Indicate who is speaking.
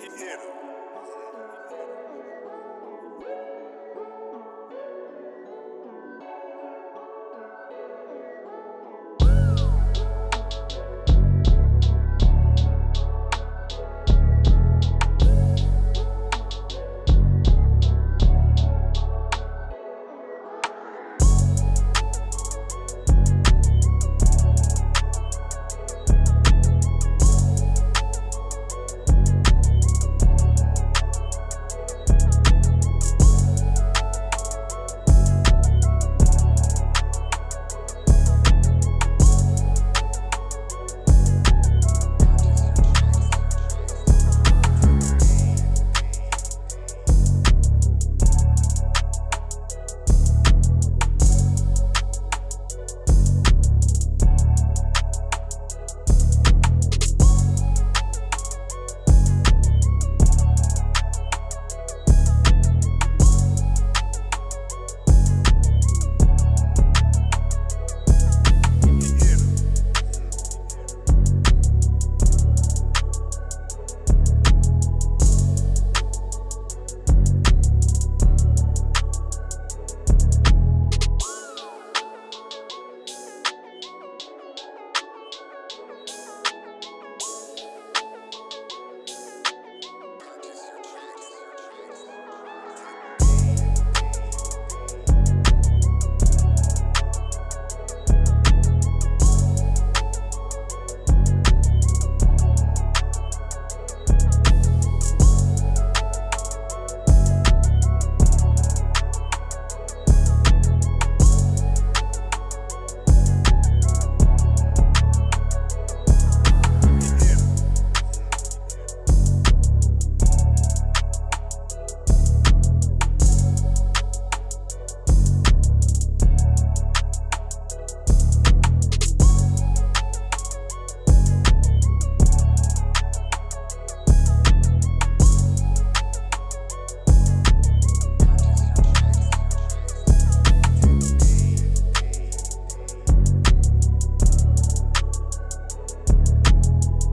Speaker 1: Hit him.